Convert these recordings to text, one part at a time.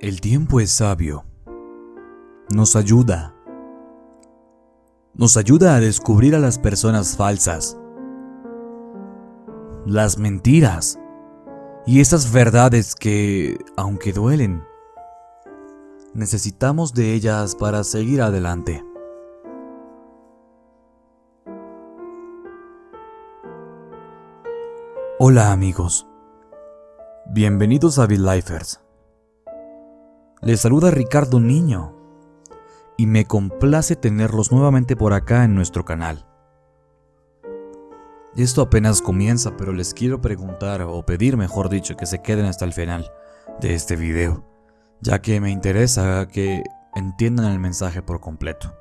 El tiempo es sabio. Nos ayuda. Nos ayuda a descubrir a las personas falsas, las mentiras y esas verdades que, aunque duelen, necesitamos de ellas para seguir adelante. Hola amigos, bienvenidos a Lifers. Les saluda Ricardo Niño y me complace tenerlos nuevamente por acá en nuestro canal. Esto apenas comienza, pero les quiero preguntar, o pedir mejor dicho, que se queden hasta el final de este video, ya que me interesa que entiendan el mensaje por completo.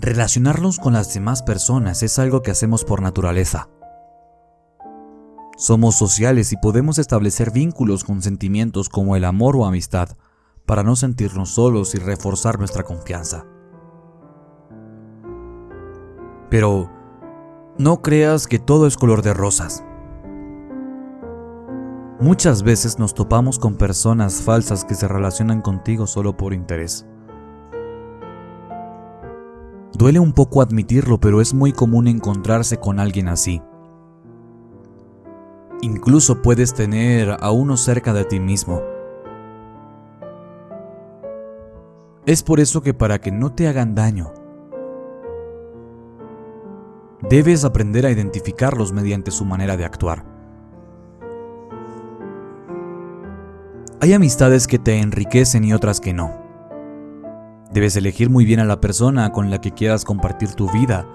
Relacionarnos con las demás personas es algo que hacemos por naturaleza. Somos sociales y podemos establecer vínculos con sentimientos como el amor o amistad para no sentirnos solos y reforzar nuestra confianza. Pero no creas que todo es color de rosas. Muchas veces nos topamos con personas falsas que se relacionan contigo solo por interés. Duele un poco admitirlo, pero es muy común encontrarse con alguien así. Incluso puedes tener a uno cerca de ti mismo. Es por eso que para que no te hagan daño, debes aprender a identificarlos mediante su manera de actuar. Hay amistades que te enriquecen y otras que no. Debes elegir muy bien a la persona con la que quieras compartir tu vida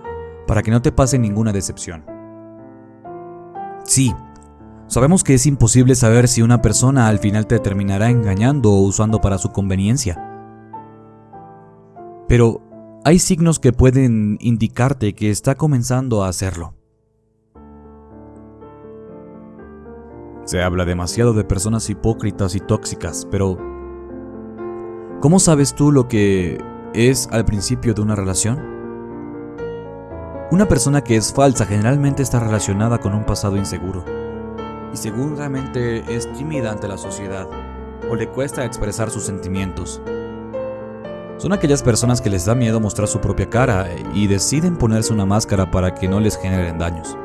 para que no te pase ninguna decepción. Sí, Sabemos que es imposible saber si una persona al final te terminará engañando o usando para su conveniencia. Pero hay signos que pueden indicarte que está comenzando a hacerlo. Se habla demasiado de personas hipócritas y tóxicas, pero ¿cómo sabes tú lo que es al principio de una relación? Una persona que es falsa generalmente está relacionada con un pasado inseguro y seguramente es tímida ante la sociedad o le cuesta expresar sus sentimientos. Son aquellas personas que les da miedo mostrar su propia cara y deciden ponerse una máscara para que no les generen daños.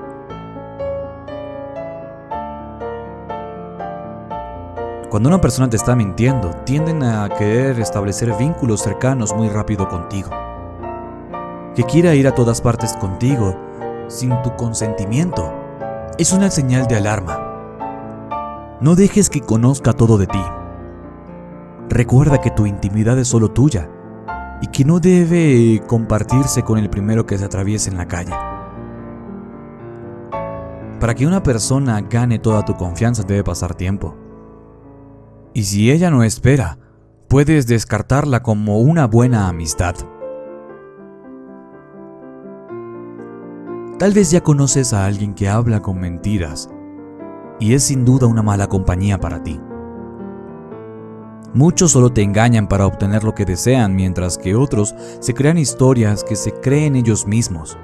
Cuando una persona te está mintiendo, tienden a querer establecer vínculos cercanos muy rápido contigo. Que quiera ir a todas partes contigo sin tu consentimiento es una señal de alarma. No dejes que conozca todo de ti. Recuerda que tu intimidad es solo tuya y que no debe compartirse con el primero que se atraviese en la calle. Para que una persona gane toda tu confianza debe pasar tiempo. Y si ella no espera, puedes descartarla como una buena amistad. Tal vez ya conoces a alguien que habla con mentiras y es sin duda una mala compañía para ti. Muchos solo te engañan para obtener lo que desean, mientras que otros se crean historias que se creen ellos mismos.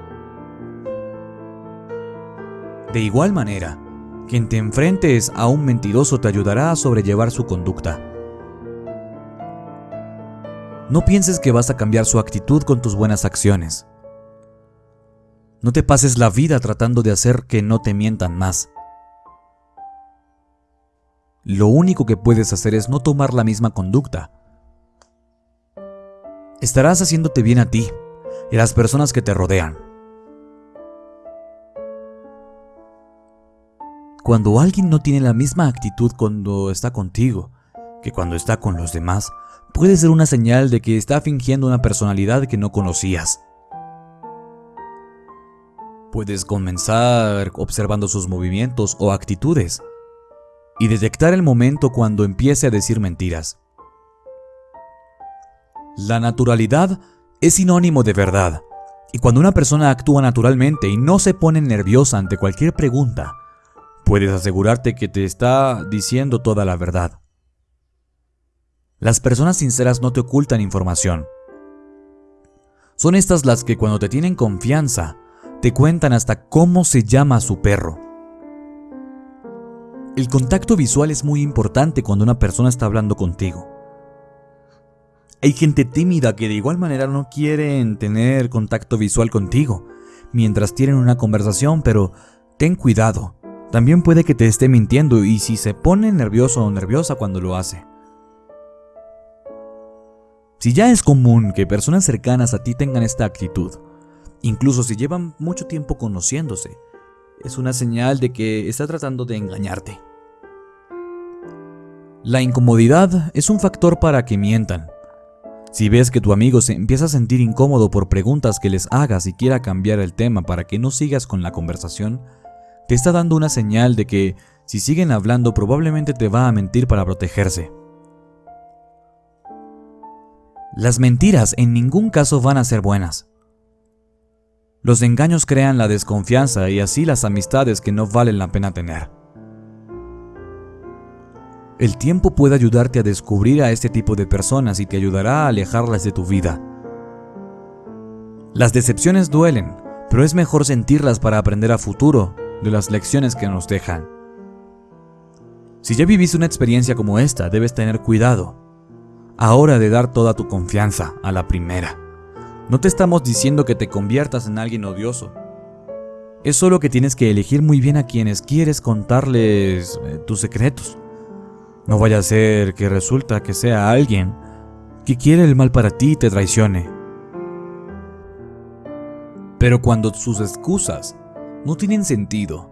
De igual manera, quien te enfrentes a un mentiroso te ayudará a sobrellevar su conducta. No pienses que vas a cambiar su actitud con tus buenas acciones. No te pases la vida tratando de hacer que no te mientan más. Lo único que puedes hacer es no tomar la misma conducta. Estarás haciéndote bien a ti y a las personas que te rodean. Cuando alguien no tiene la misma actitud cuando está contigo que cuando está con los demás, puede ser una señal de que está fingiendo una personalidad que no conocías. Puedes comenzar observando sus movimientos o actitudes y detectar el momento cuando empiece a decir mentiras. La naturalidad es sinónimo de verdad, y cuando una persona actúa naturalmente y no se pone nerviosa ante cualquier pregunta, puedes asegurarte que te está diciendo toda la verdad. Las personas sinceras no te ocultan información. Son estas las que cuando te tienen confianza, te cuentan hasta cómo se llama su perro El contacto visual es muy importante cuando una persona está hablando contigo. Hay gente tímida que de igual manera no quieren tener contacto visual contigo mientras tienen una conversación, pero ten cuidado. También puede que te esté mintiendo y si se pone nervioso o nerviosa cuando lo hace. Si ya es común que personas cercanas a ti tengan esta actitud, incluso si llevan mucho tiempo conociéndose, es una señal de que está tratando de engañarte. La incomodidad es un factor para que mientan. Si ves que tu amigo se empieza a sentir incómodo por preguntas que les hagas y quiera cambiar el tema para que no sigas con la conversación, te está dando una señal de que si siguen hablando probablemente te va a mentir para protegerse. Las mentiras en ningún caso van a ser buenas. Los engaños crean la desconfianza y así las amistades que no valen la pena tener. El tiempo puede ayudarte a descubrir a este tipo de personas y te ayudará a alejarlas de tu vida. Las decepciones duelen, pero es mejor sentirlas para aprender a futuro de las lecciones que nos dejan. Si ya viviste una experiencia como esta, debes tener cuidado. Ahora de dar toda tu confianza a la primera. No te estamos diciendo que te conviertas en alguien odioso. Es solo que tienes que elegir muy bien a quienes quieres contarles eh, tus secretos. No vaya a ser que resulta que sea alguien que quiere el mal para ti y te traicione. Pero cuando sus excusas no tienen sentido,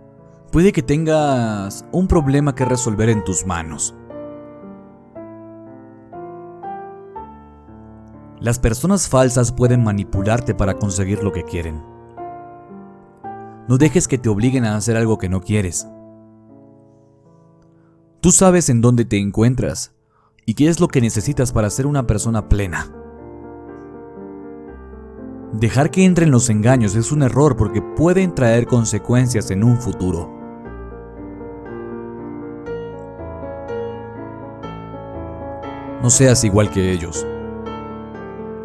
puede que tengas un problema que resolver en tus manos. Las personas falsas pueden manipularte para conseguir lo que quieren. No dejes que te obliguen a hacer algo que no quieres. Tú sabes en dónde te encuentras y qué es lo que necesitas para ser una persona plena. Dejar que entren los engaños es un error porque pueden traer consecuencias en un futuro. No seas igual que ellos.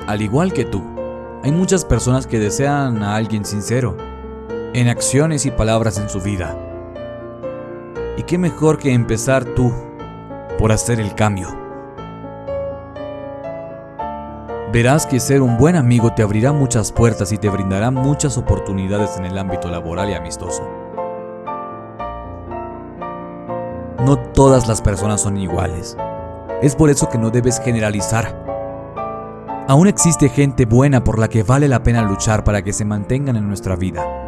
Al igual que tú, hay muchas personas que desean a alguien sincero, en acciones y palabras en su vida. Y qué mejor que empezar tú por hacer el cambio. Verás que ser un buen amigo te abrirá muchas puertas y te brindará muchas oportunidades en el ámbito laboral y amistoso. No todas las personas son iguales. Es por eso que no debes generalizar Aún existe gente buena por la que vale la pena luchar para que se mantengan en nuestra vida.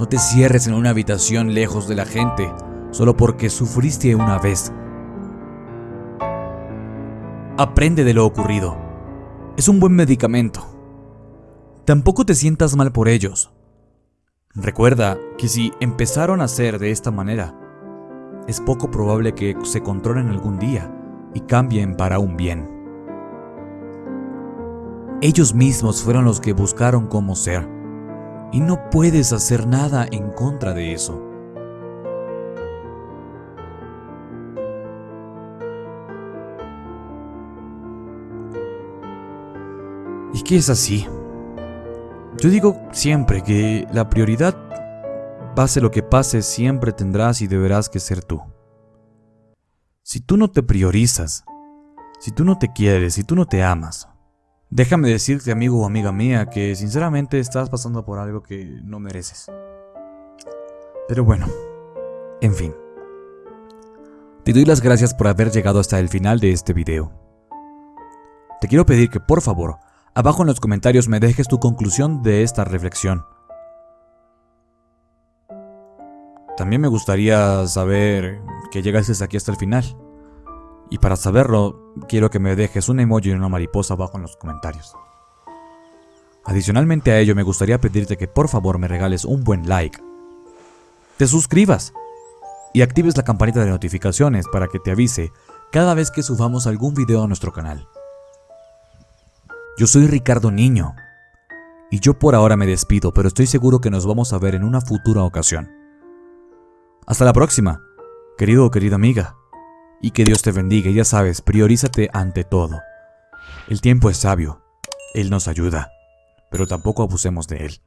No te cierres en una habitación lejos de la gente solo porque sufriste una vez. Aprende de lo ocurrido. Es un buen medicamento. Tampoco te sientas mal por ellos. Recuerda que si empezaron a ser de esta manera, es poco probable que se controlen algún día y cambien para un bien. Ellos mismos fueron los que buscaron cómo ser. Y no puedes hacer nada en contra de eso. ¿Y qué es así? Yo digo siempre que la prioridad, pase lo que pase, siempre tendrás y deberás que ser tú. Si tú no te priorizas, si tú no te quieres, si tú no te amas, Déjame decirte, amigo o amiga mía, que sinceramente estás pasando por algo que no mereces. Pero bueno, en fin. Te doy las gracias por haber llegado hasta el final de este video. Te quiero pedir que por favor, abajo en los comentarios me dejes tu conclusión de esta reflexión. También me gustaría saber que llegases aquí hasta el final. Y para saberlo, quiero que me dejes un emoji y una mariposa abajo en los comentarios. Adicionalmente a ello, me gustaría pedirte que por favor me regales un buen like, te suscribas y actives la campanita de notificaciones para que te avise cada vez que subamos algún video a nuestro canal. Yo soy Ricardo Niño y yo por ahora me despido, pero estoy seguro que nos vamos a ver en una futura ocasión. Hasta la próxima, querido o querida amiga y que Dios te bendiga. Ya sabes, priorízate ante todo. El tiempo es sabio, Él nos ayuda, pero tampoco abusemos de Él.